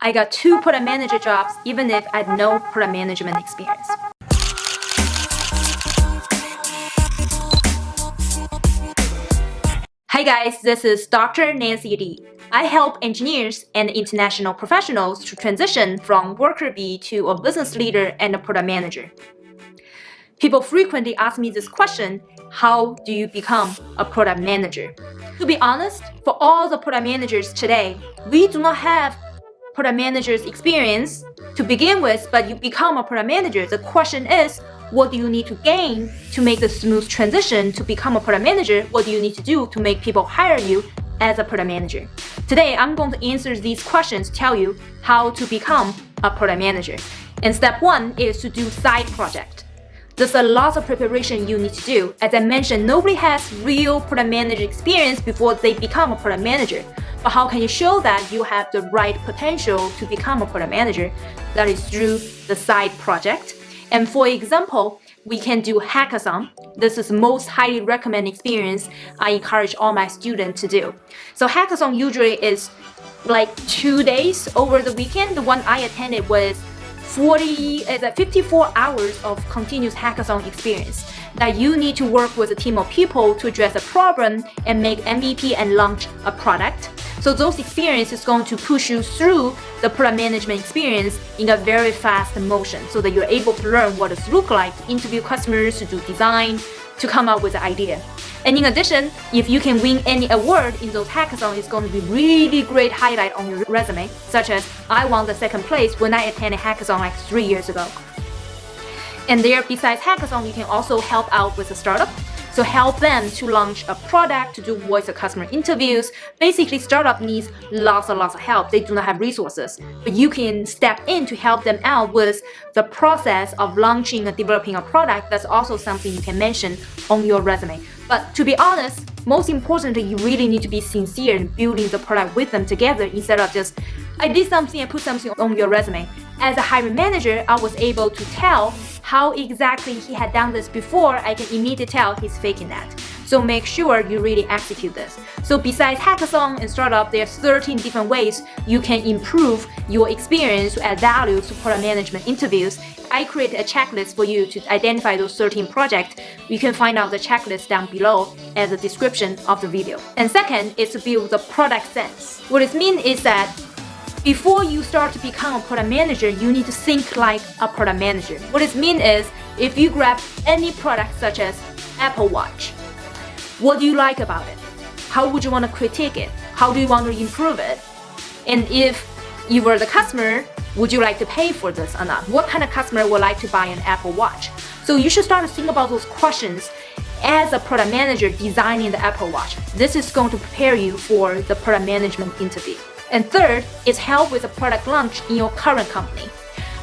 I got two product manager jobs even if I had no product management experience. Hi guys, this is Dr. Nancy Li. I help engineers and international professionals to transition from worker bee to a business leader and a product manager. People frequently ask me this question, how do you become a product manager? To be honest, for all the product managers today, we do not have product manager's experience to begin with, but you become a product manager. The question is, what do you need to gain to make the smooth transition to become a product manager? What do you need to do to make people hire you as a product manager? Today, I'm going to answer these questions, tell you how to become a product manager. And step one is to do side project. There's a lot of preparation you need to do. As I mentioned, nobody has real product manager experience before they become a product manager. But how can you show that you have the right potential to become a product manager? That is through the side project. And for example, we can do hackathon. This is most highly recommended experience I encourage all my students to do. So hackathon usually is like two days over the weekend. The one I attended was 40 uh, is a 54 hours of continuous hackathon experience that you need to work with a team of people to address a problem and make MVP and launch a product. So those experiences going to push you through the product management experience in a very fast motion so that you're able to learn what it looks like interview customers, to do design, to come up with an idea. And in addition, if you can win any award in those hackathons, it's going to be really great highlight on your resume, such as I won the second place when I attended hackathon like three years ago. And there, besides hackathon, you can also help out with a startup to help them to launch a product, to do voice of customer interviews. Basically, startup needs lots and lots of help. They do not have resources, but you can step in to help them out with the process of launching and developing a product. That's also something you can mention on your resume. But to be honest, most importantly, you really need to be sincere in building the product with them together instead of just, I did something and put something on your resume. As a hiring manager, I was able to tell how exactly he had done this before, I can immediately tell he's faking that. So make sure you really execute this. So besides hackathon and startup, there's 13 different ways you can improve your experience to add value to product management interviews. I created a checklist for you to identify those 13 projects. You can find out the checklist down below as a description of the video. And second is to build the product sense. What it means is that before you start to become a product manager, you need to think like a product manager. What it means is, if you grab any product such as Apple Watch, what do you like about it? How would you want to critique it? How do you want to improve it? And if you were the customer, would you like to pay for this or not? What kind of customer would like to buy an Apple Watch? So you should start to think about those questions as a product manager designing the Apple Watch. This is going to prepare you for the product management interview. And third is help with a product launch in your current company.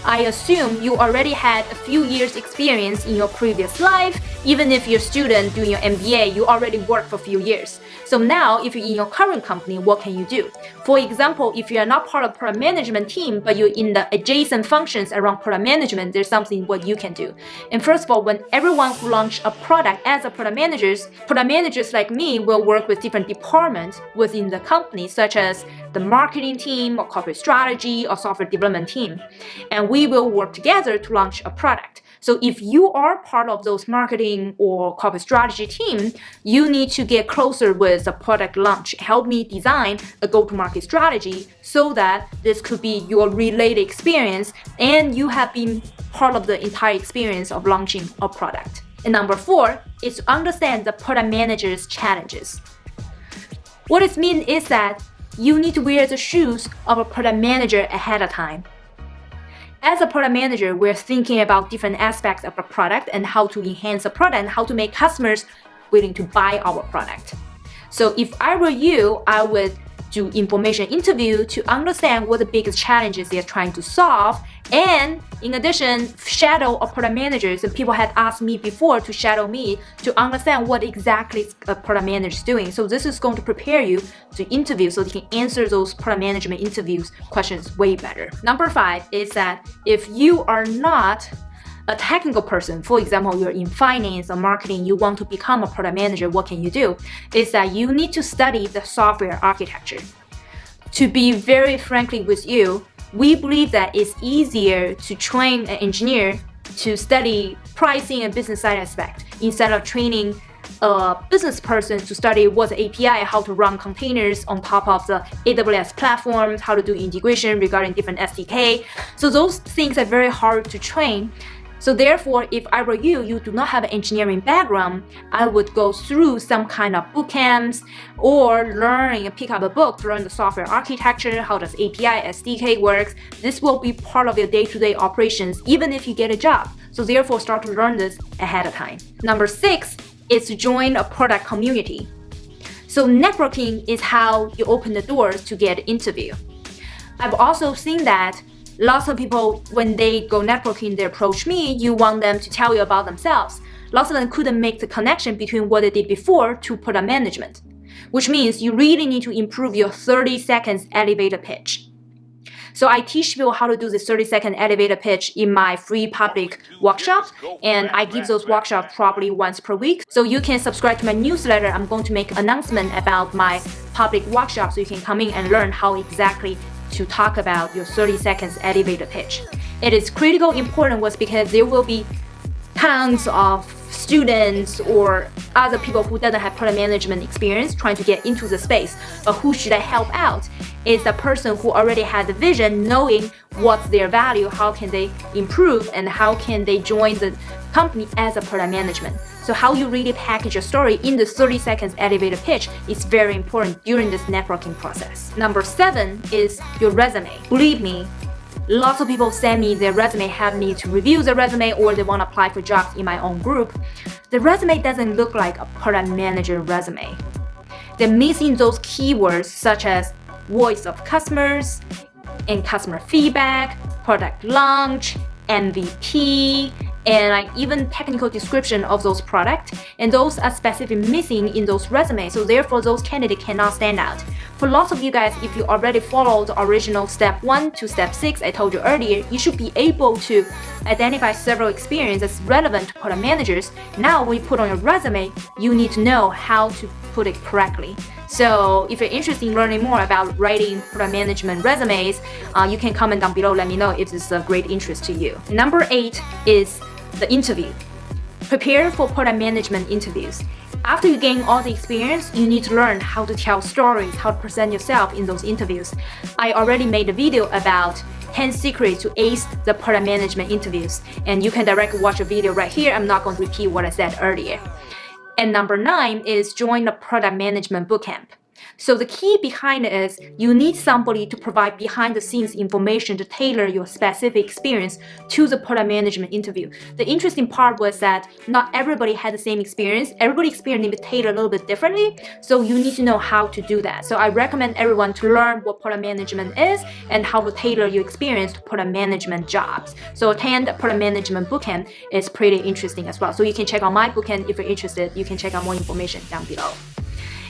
I assume you already had a few years experience in your previous life. Even if you're a student doing your MBA, you already worked for a few years. So now, if you're in your current company, what can you do? For example, if you are not part of product management team, but you're in the adjacent functions around product management, there's something what you can do. And first of all, when everyone who launch a product as a product managers, product managers like me will work with different departments within the company, such as the marketing team or corporate strategy or software development team. And we will work together to launch a product. So if you are part of those marketing or corporate strategy team, you need to get closer with the product launch. Help me design a go-to-market strategy so that this could be your related experience and you have been part of the entire experience of launching a product. And number four is to understand the product manager's challenges. What it means is that you need to wear the shoes of a product manager ahead of time. As a product manager, we're thinking about different aspects of a product and how to enhance the product and how to make customers willing to buy our product. So if I were you, I would do information interview to understand what the biggest challenges they're trying to solve. And in addition, shadow a product managers and people had asked me before to shadow me to understand what exactly a product manager is doing. So this is going to prepare you to interview so you can answer those product management interviews questions way better. Number five is that if you are not a technical person, for example, you're in finance or marketing, you want to become a product manager, what can you do? Is that you need to study the software architecture. To be very frankly with you, we believe that it's easier to train an engineer to study pricing and business side aspect instead of training a business person to study what's API, how to run containers on top of the AWS platforms, how to do integration regarding different SDK. So those things are very hard to train. So therefore, if I were you, you do not have an engineering background, I would go through some kind of boot camps or learn pick up a book learn the software architecture, how does API, SDK works. This will be part of your day-to-day -day operations, even if you get a job. So therefore, start to learn this ahead of time. Number six is to join a product community. So networking is how you open the doors to get interview. I've also seen that lots of people, when they go networking, they approach me, you want them to tell you about themselves. Lots of them couldn't make the connection between what they did before to product management, which means you really need to improve your 30 seconds elevator pitch. So I teach people how to do this 30 second elevator pitch in my free public workshop. And I give those workshops probably once per week. So you can subscribe to my newsletter. I'm going to make announcement about my public workshop so you can come in and learn how exactly to talk about your 30 seconds elevator pitch. It is critical important was because there will be tons of students or other people who doesn't have product management experience trying to get into the space. But who should I help out? Is the person who already has the vision, knowing what's their value, how can they improve, and how can they join the company as a product management. So how you really package your story in the 30 seconds elevator pitch is very important during this networking process. Number seven is your resume. Believe me, Lots of people send me their resume, have me to review the resume or they want to apply for jobs in my own group. The resume doesn't look like a product manager resume. They're missing those keywords such as voice of customers and customer feedback, product launch, MVP, and like even technical description of those products and those are specifically missing in those resumes so therefore those candidates cannot stand out for lots of you guys if you already followed the original step 1 to step 6 I told you earlier you should be able to identify several experiences relevant to product managers now when you put on your resume you need to know how to put it correctly so if you're interested in learning more about writing product management resumes, uh, you can comment down below. Let me know if this is a great interest to you. Number eight is the interview. Prepare for product management interviews. After you gain all the experience, you need to learn how to tell stories, how to present yourself in those interviews. I already made a video about 10 secrets to ace the product management interviews, and you can directly watch a video right here. I'm not going to repeat what I said earlier. And number nine is join the product management bootcamp. So the key behind it is you need somebody to provide behind the scenes information to tailor your specific experience to the product management interview. The interesting part was that not everybody had the same experience. Everybody experienced need tailored a little bit differently. So you need to know how to do that. So I recommend everyone to learn what product management is and how to tailor your experience to product management jobs. So attend product management bootcamp is pretty interesting as well. So you can check out my bootcamp if you're interested. You can check out more information down below.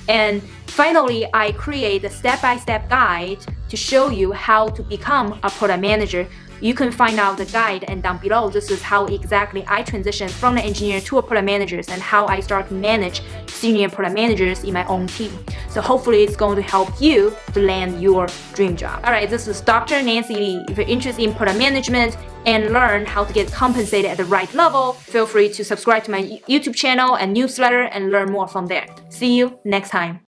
And finally, I create a step-by-step -step guide to show you how to become a product manager. You can find out the guide and down below, this is how exactly I transitioned from an engineer to a product manager and how I start to manage senior product managers in my own team. So hopefully it's going to help you to land your dream job. Alright, this is Dr. Nancy Li. If you're interested in product management and learn how to get compensated at the right level, feel free to subscribe to my YouTube channel and newsletter and learn more from there. See you next time.